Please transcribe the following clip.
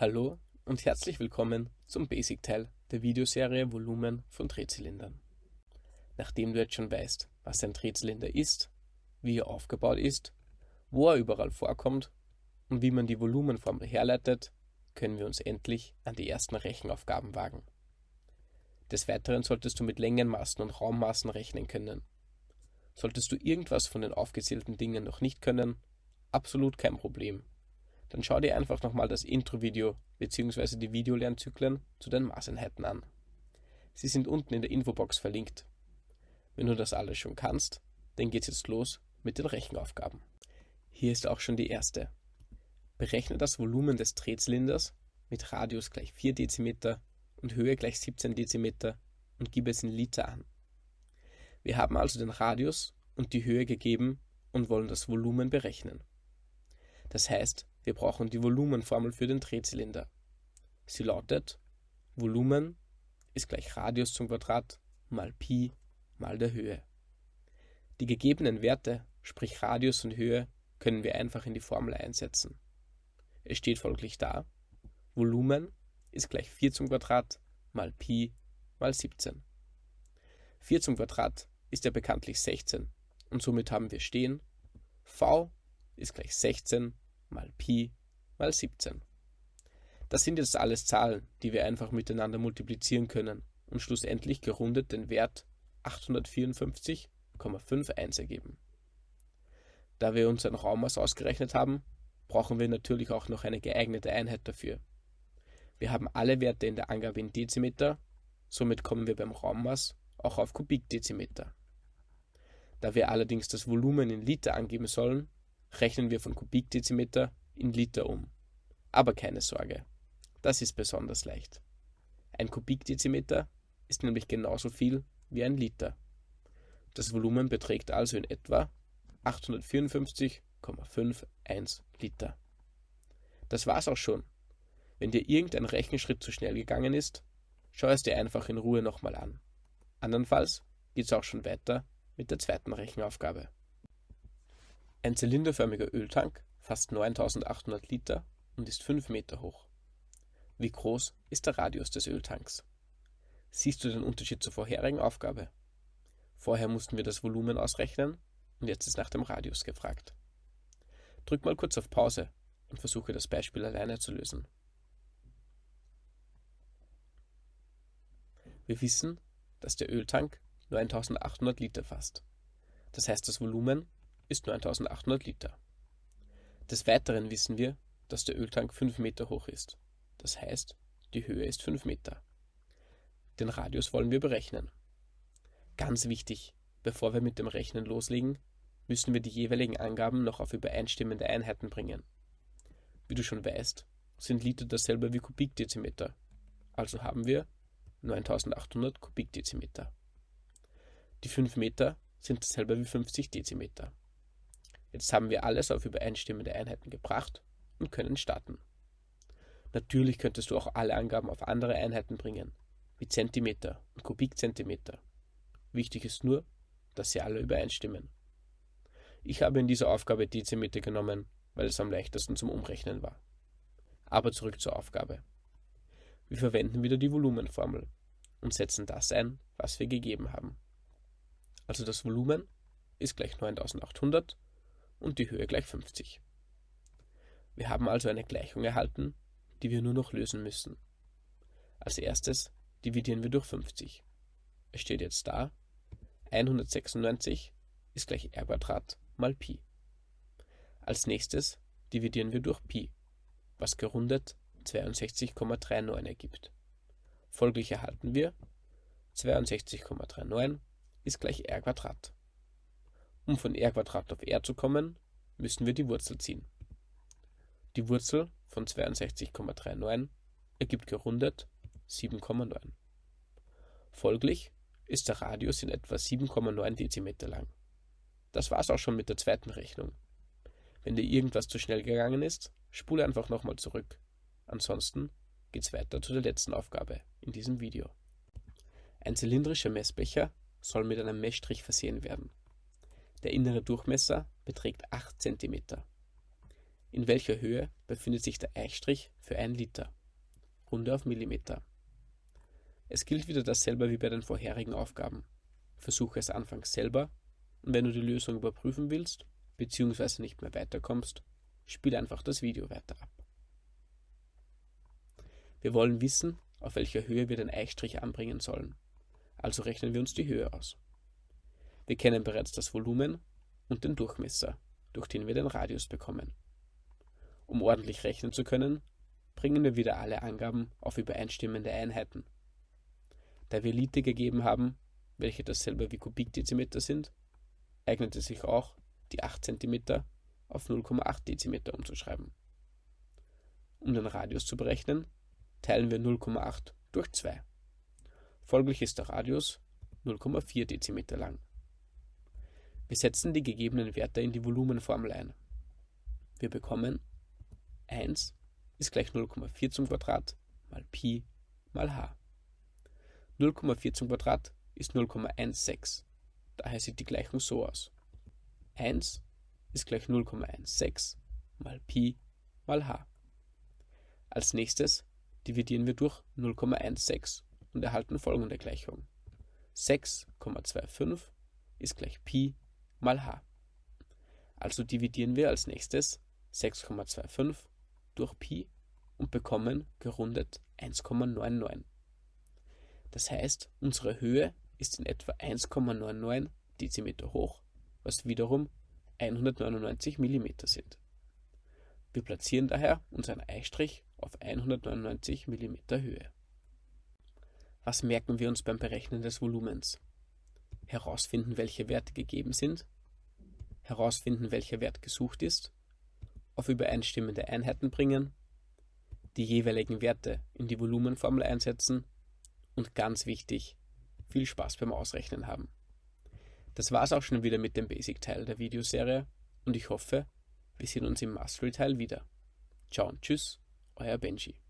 Hallo und herzlich willkommen zum Basic-Teil der Videoserie Volumen von Drehzylindern. Nachdem du jetzt schon weißt, was ein Drehzylinder ist, wie er aufgebaut ist, wo er überall vorkommt und wie man die Volumenformel herleitet, können wir uns endlich an die ersten Rechenaufgaben wagen. Des Weiteren solltest du mit Längenmaßen und Raummaßen rechnen können. Solltest du irgendwas von den aufgezählten Dingen noch nicht können, absolut kein Problem dann schau dir einfach nochmal das Intro-Video bzw. die Videolernzyklen zu den Maßeinheiten an. Sie sind unten in der Infobox verlinkt. Wenn du das alles schon kannst, dann geht's jetzt los mit den Rechenaufgaben. Hier ist auch schon die erste. Berechne das Volumen des Drehzylinders mit Radius gleich 4 dm und Höhe gleich 17 dm und gib es in Liter an. Wir haben also den Radius und die Höhe gegeben und wollen das Volumen berechnen. Das heißt, wir brauchen die Volumenformel für den Drehzylinder. Sie lautet Volumen ist gleich Radius zum Quadrat mal Pi mal der Höhe. Die gegebenen Werte, sprich Radius und Höhe, können wir einfach in die Formel einsetzen. Es steht folglich da, Volumen ist gleich 4 zum Quadrat mal Pi mal 17. 4 zum Quadrat ist ja bekanntlich 16 und somit haben wir stehen, v ist gleich 16 mal Pi mal 17. Das sind jetzt alles Zahlen, die wir einfach miteinander multiplizieren können und schlussendlich gerundet den Wert 854,51 ergeben. Da wir uns ein Raummaß ausgerechnet haben, brauchen wir natürlich auch noch eine geeignete Einheit dafür. Wir haben alle Werte in der Angabe in Dezimeter, somit kommen wir beim Raummaß auch auf Kubikdezimeter. Da wir allerdings das Volumen in Liter angeben sollen, rechnen wir von Kubikdezimeter in Liter um. Aber keine Sorge, das ist besonders leicht. Ein Kubikdezimeter ist nämlich genauso viel wie ein Liter. Das Volumen beträgt also in etwa 854,51 Liter. Das war's auch schon. Wenn dir irgendein Rechenschritt zu schnell gegangen ist, schau es dir einfach in Ruhe nochmal an. Andernfalls geht's auch schon weiter mit der zweiten Rechenaufgabe. Ein zylinderförmiger Öltank fasst 9800 Liter und ist 5 Meter hoch. Wie groß ist der Radius des Öltanks? Siehst du den Unterschied zur vorherigen Aufgabe? Vorher mussten wir das Volumen ausrechnen und jetzt ist nach dem Radius gefragt. Drück mal kurz auf Pause und versuche das Beispiel alleine zu lösen. Wir wissen, dass der Öltank nur 1800 Liter fasst. Das heißt, das Volumen ist 9800 Liter. Des Weiteren wissen wir, dass der Öltank 5 Meter hoch ist. Das heißt, die Höhe ist 5 Meter. Den Radius wollen wir berechnen. Ganz wichtig, bevor wir mit dem Rechnen loslegen, müssen wir die jeweiligen Angaben noch auf übereinstimmende Einheiten bringen. Wie du schon weißt, sind Liter dasselbe wie Kubikdezimeter. Also haben wir 9800 Kubikdezimeter. Die 5 Meter sind dasselbe wie 50 Dezimeter. Jetzt haben wir alles auf übereinstimmende Einheiten gebracht und können starten. Natürlich könntest du auch alle Angaben auf andere Einheiten bringen, wie Zentimeter und Kubikzentimeter. Wichtig ist nur, dass sie alle übereinstimmen. Ich habe in dieser Aufgabe Dezimeter genommen, weil es am leichtesten zum Umrechnen war. Aber zurück zur Aufgabe. Wir verwenden wieder die Volumenformel und setzen das ein, was wir gegeben haben. Also das Volumen ist gleich 9800 und die Höhe gleich 50. Wir haben also eine Gleichung erhalten, die wir nur noch lösen müssen. Als erstes dividieren wir durch 50. Es steht jetzt da, 196 ist gleich r mal Pi. Als nächstes dividieren wir durch Pi, was gerundet 62,39 ergibt. Folglich erhalten wir 62,39 ist gleich r um von r auf r zu kommen, müssen wir die Wurzel ziehen. Die Wurzel von 62,39 ergibt gerundet 7,9. Folglich ist der Radius in etwa 7,9 Dezimeter lang. Das war's auch schon mit der zweiten Rechnung. Wenn dir irgendwas zu schnell gegangen ist, spule einfach nochmal zurück. Ansonsten geht's weiter zu der letzten Aufgabe in diesem Video. Ein zylindrischer Messbecher soll mit einem Messstrich versehen werden. Der innere Durchmesser beträgt 8 cm. In welcher Höhe befindet sich der Eichstrich für ein Liter? Runde auf Millimeter. Es gilt wieder dasselbe wie bei den vorherigen Aufgaben. Versuche es anfangs selber und wenn du die Lösung überprüfen willst bzw. nicht mehr weiterkommst, spiel einfach das Video weiter ab. Wir wollen wissen, auf welcher Höhe wir den Eichstrich anbringen sollen. Also rechnen wir uns die Höhe aus. Wir kennen bereits das Volumen und den Durchmesser, durch den wir den Radius bekommen. Um ordentlich rechnen zu können, bringen wir wieder alle Angaben auf übereinstimmende Einheiten. Da wir Liter gegeben haben, welche dasselbe wie Kubikdezimeter sind, eignet es sich auch, die 8 cm auf 0,8 Dezimeter umzuschreiben. Um den Radius zu berechnen, teilen wir 0,8 durch 2. Folglich ist der Radius 0,4 Dezimeter lang. Wir setzen die gegebenen Werte in die Volumenformel ein. Wir bekommen 1 ist gleich 0,4 zum Quadrat mal Pi mal h. 0,4 zum Quadrat ist 0,16. Daher sieht die Gleichung so aus. 1 ist gleich 0,16 mal Pi mal h. Als nächstes dividieren wir durch 0,16 und erhalten folgende Gleichung. 6,25 ist gleich Pi mal h. Also dividieren wir als nächstes 6,25 durch Pi und bekommen gerundet 1,99. Das heißt, unsere Höhe ist in etwa 1,99 Dezimeter hoch, was wiederum 199 mm sind. Wir platzieren daher unseren Eistrich auf 199 mm Höhe. Was merken wir uns beim Berechnen des Volumens? Herausfinden, welche Werte gegeben sind, herausfinden, welcher Wert gesucht ist, auf übereinstimmende Einheiten bringen, die jeweiligen Werte in die Volumenformel einsetzen und ganz wichtig, viel Spaß beim Ausrechnen haben. Das war's auch schon wieder mit dem Basic-Teil der Videoserie und ich hoffe, wir sehen uns im Mastery-Teil wieder. Ciao und tschüss, euer Benji.